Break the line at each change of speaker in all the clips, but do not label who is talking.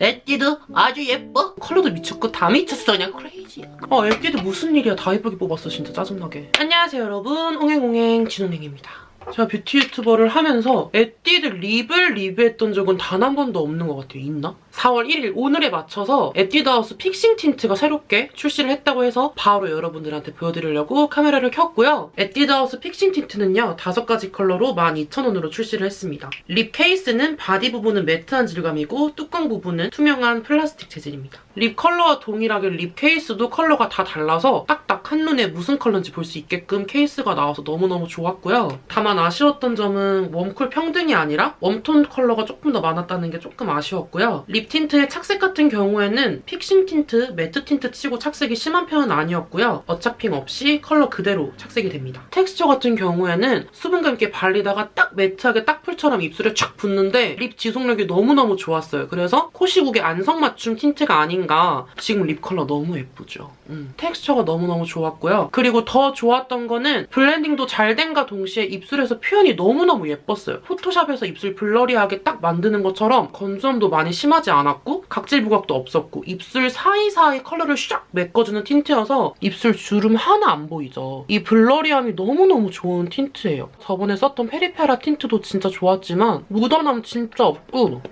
에뛰드 아주 예뻐. 컬러도 미쳤고 다 미쳤어. 그냥 crazy야 아 에뛰드 무슨 일이야? 다 예쁘게 뽑았어 진짜 짜증나게. 안녕하세요 여러분. 옹갱옹갱 진홍갱입니다 제가 뷰티 유튜버를 하면서 에뛰드 립을 리뷰했던 적은 단 한 번도 없는 것 같아요. 있나? 4월 1일 오늘에 맞춰서 에뛰드 하우스 Fixing Tint가 새롭게 출시를 했다고 해서 바로 여러분들한테 보여드리려고 카메라를 켰고요. 에뛰드 하우스 Fixing Tint는요. 5가지 컬러로 12,000원으로 출시를 했습니다. 립 케이스는 바디 부분은 matte한 질감이고 뚜껑 부분은 투명한 플라스틱 재질입니다. 립 컬러와 동일하게 립 케이스도 컬러가 다 달라서 딱딱 한눈에 무슨 컬러인지 볼 수 있게끔 케이스가 나와서 너무너무 좋았고요. 다만 아쉬웠던 점은 웜쿨 평등이 아니라 웜톤 컬러가 조금 더 많았다는 게 조금 아쉬웠고요. 립 틴트의 착색 같은 경우에는 Fixing Tint, matte 틴트 치고 착색이 심한 편은 아니었고요. 어차핑 없이 컬러 그대로 착색이 됩니다. 텍스처 같은 경우에는 수분감 있게 발리다가 딱 matte하게 딱 풀처럼 입술에 촥 붙는데 립 지속력이 너무너무 좋았어요. 그래서 코시국의 안성맞춤 틴트가 아닌가 지금 립 컬러 너무 예쁘죠. 음. 텍스처가 너무너무 좋았고요. 그리고 더 좋았던 거는 blending도 잘 된과 동시에 입술에서 표현이 너무너무 예뻤어요. 포토샵에서 입술 blurry하게 딱 만드는 것처럼 건조함도 많이 심하지 않았고 각질 부각도 없었고 입술 사이사이 컬러를 샥 메꿔주는 틴트여서 입술 주름 하나 안 보이죠. 이 blurry함이 너무너무 좋은 틴트예요. 저번에 썼던 페리페라 틴트도 진짜 좋았지만 묻어남 진짜 없고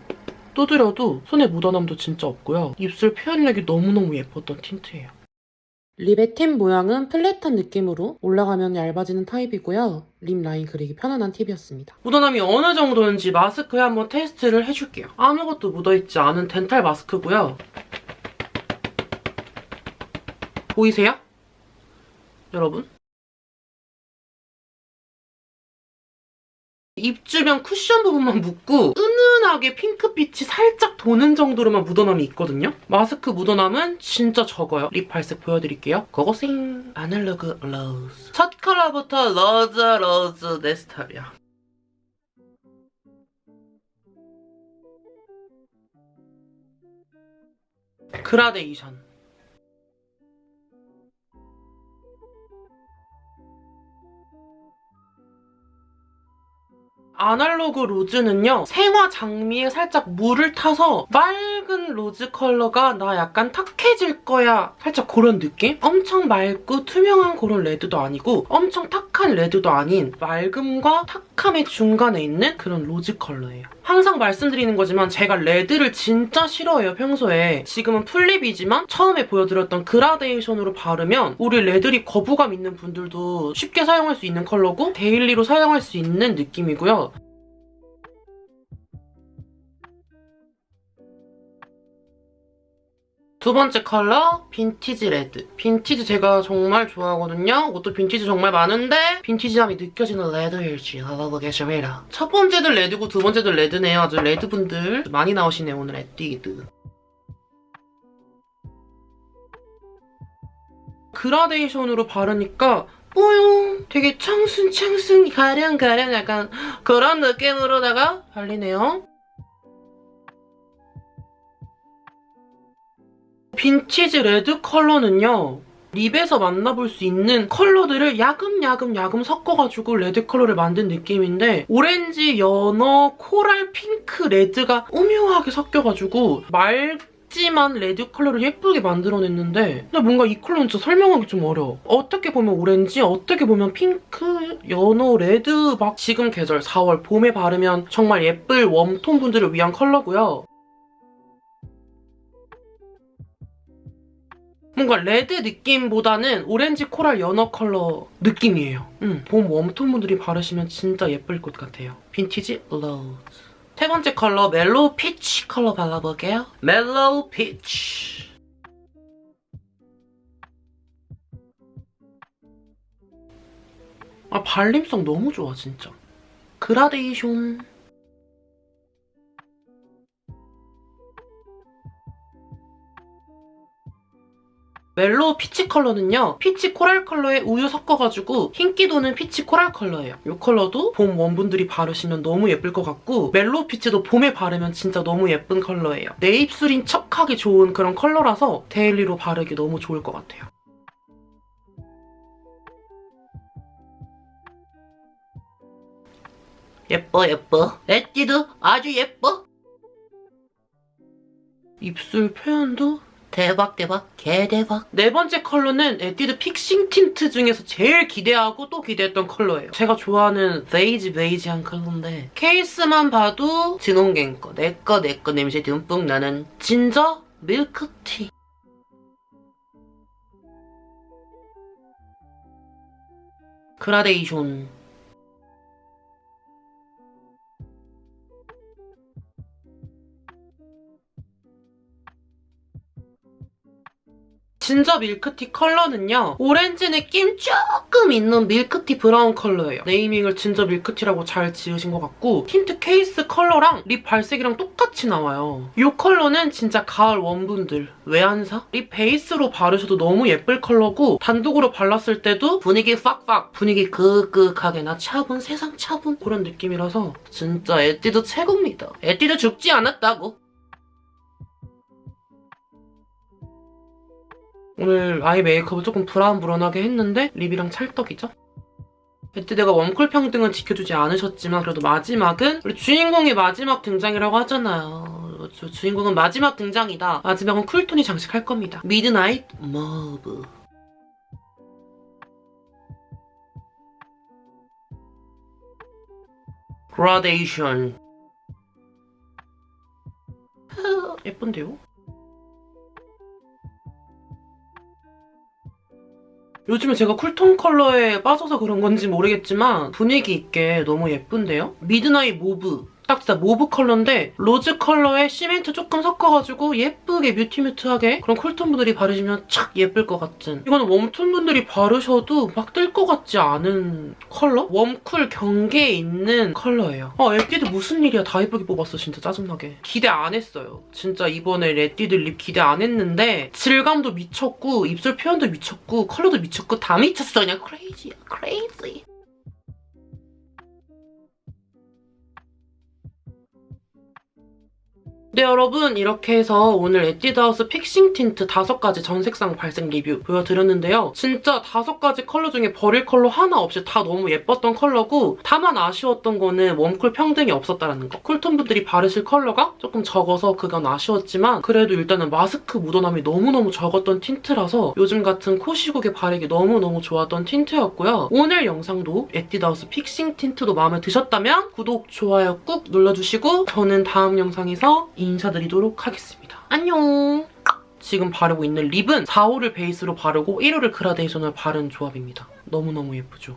두드려도 손에 묻어남도 진짜 없고요. 입술 표현력이 너무너무 예뻤던 틴트예요. 립의 팁 모양은 flat한 느낌으로 올라가면 얇아지는 타입이고요. 립 라인 그리기 편안한 팁이었습니다. 묻어남이 어느 정도인지 마스크에 한번 테스트를 해줄게요. 아무것도 묻어있지 않은 덴탈 마스크고요. 보이세요? 여러분? 입 주변 쿠션 부분만 묻고 은은하게 핑크빛이 살짝 도는 정도로만 묻어남이 있거든요? 마스크 묻어남은 진짜 적어요. 립 발색 보여드릴게요. 고고싱! Analog Rose. 첫 컬러부터 rose rose 내 스타일이야. 그라데이션. Analog Rose는요. 생화 장미에 살짝 물을 타서 맑은 rose 컬러가 나 약간 탁해질 거야. 살짝 그런 느낌? 엄청 맑고 투명한 그런 레드도 아니고 엄청 탁한 레드도 아닌 맑음과 탁함의 중간에 있는 그런 rose 컬러예요. 항상 말씀드리는 거지만 제가 레드를 진짜 싫어해요, 평소에. 지금은 full lip이지만 처음에 보여드렸던 그라데이션으로 바르면 우리 레드립 거부감 있는 분들도 쉽게 사용할 수 있는 컬러고 데일리로 사용할 수 있는 느낌이고요. 두 번째 컬러 Vintage Red. 빈티지 제가 정말 좋아하거든요. 옷도 빈티지 정말 많은데 빈티지함이 느껴지는 레드일지 알아보겠습니다. 첫 번째도 레드고 두 번째도 레드네요. 아주 레드분들 많이 나오시네요. 오늘 에뛰드. 그라데이션으로 바르니까 뽀용 되게 청순청순 가량가량 약간 그런 느낌으로다가 발리네요. Vintage Red 컬러는요. 립에서 만나볼 수 있는 컬러들을 야금야금 야금 섞어가지고 레드 컬러를 만든 느낌인데 오렌지, 연어, coral, 핑크, 레드가 오묘하게 섞여가지고 맑지만 레드 컬러를 예쁘게 만들어냈는데 근데 뭔가 이 컬러는 진짜 설명하기 좀 어려워. 어떻게 보면 오렌지, 어떻게 보면 핑크, 연어, 레드 막 지금 계절 4월 봄에 바르면 정말 예쁠 웜톤 분들을 위한 컬러고요. 뭔가 레드 느낌보다는 오렌지 coral 연어 컬러 느낌이에요. 음, 봄 웜톤 분들이 바르시면 진짜 예쁠 것 같아요. Vintage Rose. 세 번째 컬러 Mellow Peach 컬러 발라볼게요. Mellow Peach. 아 발림성 너무 좋아 진짜. 그라데이션. Mellow Peach 컬러는요. peach coral 컬러에 우유 섞어가지고 흰기 도는 peach coral 컬러예요. 이 컬러도 봄 웜분들이 바르시면 너무 예쁠 것 같고 Mellow Peach도 봄에 바르면 진짜 너무 예쁜 컬러예요. 내 입술인 척하기 좋은 그런 컬러라서 데일리로 바르기 너무 좋을 것 같아요. 예뻐 예뻐 에뛰드 아주 예뻐 입술 표현도 대박 대박 개대박. 네 번째 컬러는 에뛰드 Fixing Tint 중에서 제일 기대하고 또 기대했던 컬러예요. 제가 좋아하는 베이지 베이지한 컬러인데 케이스만 봐도 진홍갱 거 내꺼 내꺼 냄새 듬뿍 나는 Ginger Milk Tea. 그라데이션 진저 밀크티 컬러는요. 오렌지 느낌 조금 있는 밀크티 브라운 컬러예요. 네이밍을 진저 밀크티라고 잘 지으신 것 같고 틴트 케이스 컬러랑 lip 발색이랑 똑같이 나와요. 이 컬러는 진짜 가을 warm분들 왜 안 사? lip 베이스로 바르셔도 너무 예쁠 컬러고 단독으로 발랐을 때도 분위기 팍팍 분위기 그윽그윽하게 나 차분 세상 차분 그런 느낌이라서 진짜 에뛰드 최고입니다. 에뛰드 죽지 않았다고. 오늘 eye 메이크업을 조금 브라운브라운하게 했는데 lip이랑 찰떡이죠? 에뛰드가 warm cool 평등은 지켜주지 않으셨지만 그래도 마지막은 우리 주인공의 마지막 등장이라고 하잖아요. 주, 주인공은 마지막 등장이다. 마지막은 쿨톤이 장식할 겁니다. midnight mauve 그라데이션 아, 예쁜데요? 요즘에 제가 쿨톤 컬러에 빠져서 그런 건지 모르겠지만 분위기 있게 너무 예쁜데요? midnight mauve. 딱 진짜 mauve 컬러인데 로즈 컬러에 시멘트 조금 섞어가지고 예쁘게 mute mute하게 그런 쿨톤 분들이 바르시면 착 예쁠 것 같은 이거는 웜톤 분들이 바르셔도 막 뜰 것 같지 않은 컬러? warm cool 경계에 있는 컬러예요. 아 에뛰드 무슨 일이야 다 예쁘게 뽑았어 진짜 짜증나게. 기대 안 했어요. 진짜 이번에 에뛰드 lip 기대 안 했는데 질감도 미쳤고 입술 표현도 미쳤고 컬러도 미쳤고 다 미쳤어 그냥 crazy야 crazy. 네 여러분 이렇게 해서 오늘 에뛰드하우스 픽싱 틴트 5가지 전색상 발색 리뷰 보여드렸는데요. 진짜 5가지 컬러 중에 버릴 컬러 하나 없이 다 너무 예뻤던 컬러고 다만 아쉬웠던 거는 warm cool 평등이 없었다는 거. 쿨톤 분들이 바르실 컬러가 조금 적어서 그건 아쉬웠지만 그래도 일단은 마스크 묻어남이 너무너무 적었던 틴트라서 요즘 같은 코 시국에 바르기 너무너무 좋았던 틴트였고요. 오늘 영상도 에뛰드하우스 픽싱 틴트도 마음에 드셨다면 구독, 좋아요 꾹 눌러주시고 저는 다음 영상에서 인사드리도록 하겠습니다. 안녕! 지금 바르고 있는 립은 4호를 베이스로 바르고 1호를 그라데이션을 바른 조합입니다. 너무너무 예쁘죠?